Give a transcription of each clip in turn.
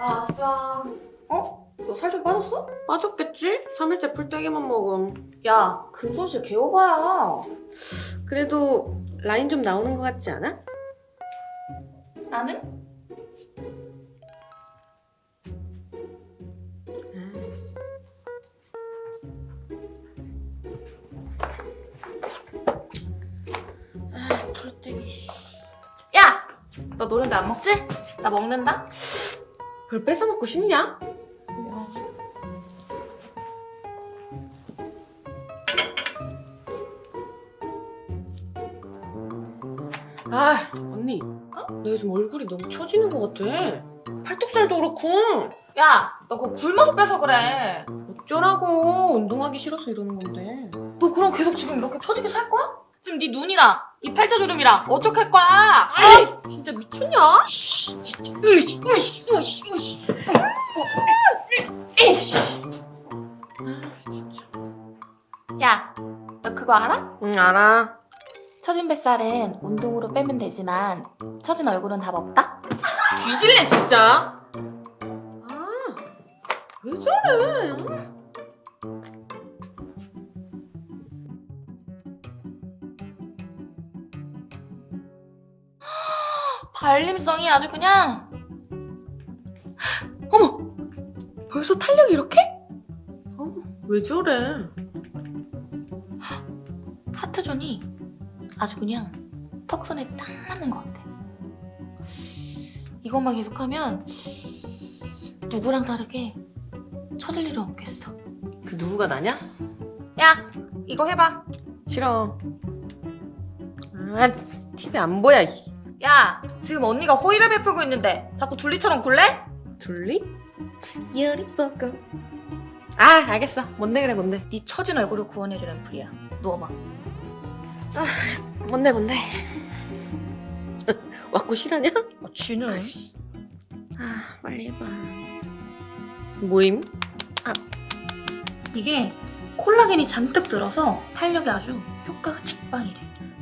아싸. 어? 너 살 좀 빠졌어? 빠졌겠지? 3일째 풀떼기만 먹음. 야, 근손실 개오바야. 그래도 라인 좀 나오는 것 같지 않아? 나는? 아, 풀떼기. 씨. 야! 너 노른자 안 먹지? 나 먹는다. 그걸 뺏어 먹고 싶냐? 아, 언니. 어? 내 요즘 얼굴이 너무 처지는 것 같아. 팔뚝살도 그렇고. 야, 너 그거 굶어서 빼서 그래. 어쩌라고. 운동하기 싫어서 이러는 건데. 너 그럼 계속 지금 이렇게 처지게 살 거야? 지금 네 눈이랑 이 팔자주름이랑 어떡할 거야? 아이, 진짜 미쳤냐? 아, 진짜. 야, 너 그거 알아? 응, 알아. 처진 뱃살은 운동으로 빼면 되지만 처진 얼굴은 답 없다? 뒤질래, 진짜. 아, 왜 저래? 발림성이 아주 그냥 어머! 벌써 탄력이 이렇게? 어, 왜 저래? 하트존이 아주 그냥 턱선에 딱 맞는 것 같아 이것만 계속하면 누구랑 다르게 처질 일은 없겠어 그 누구가 나냐? 야! 이거 해봐 싫어. 아, TV 안 보여. 이 야! 지금 언니가 호의를 베풀고 있는데 자꾸 둘리처럼 굴래? 둘리? 열이 뻐고. 아, 알겠어. 뭔데 그래, 뭔데. 네 처진 얼굴을 구원해줄 앰플이야 누워봐 뭔데, 뭔데. 왔고 실하냐? 어, 쥐는 아, 빨리 해봐. 모임? 이게 콜라겐이 잔뜩 들어서 탄력이 아주 효과가 직방이래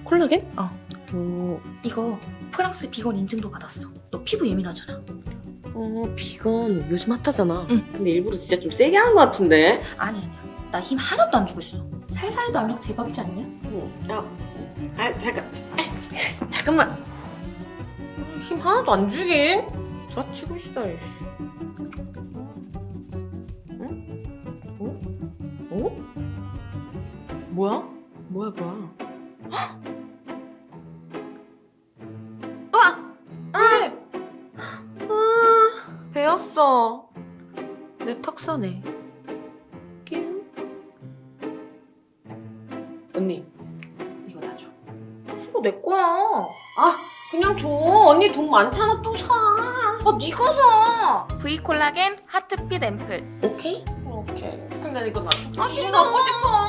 콜라겐? 어. 오, 이거 프랑스 비건 인증도 받았어 너 피부 예민하잖아 어, 비건 요즘 핫하잖아. 응. 근데 일부러 진짜 좀 세게 한 것 같은데. 아니 아니야 나 힘 하나도 안 주고 있어 안 나고 대박이지 않냐? 응. 야, 아, 잠깐. 아, 잠깐만. 아, 힘 하나도 안 주긴. 부라치고 있어. 이씨. 응? 어? 어? 뭐야? 뭐야, 뭐야? 아! 아, 배웠어. 내 턱선에. 끼우. 언니, 이거 나 줘. 이거 내 거야 아, 그냥 줘. 언니 돈 많잖아. 또 사. 아 네가 사 V 콜라겐 하트핏 앰플 오케이? 오케이. 근데 이거 나 줘. 아, 싫어. 갖고 싶어. 아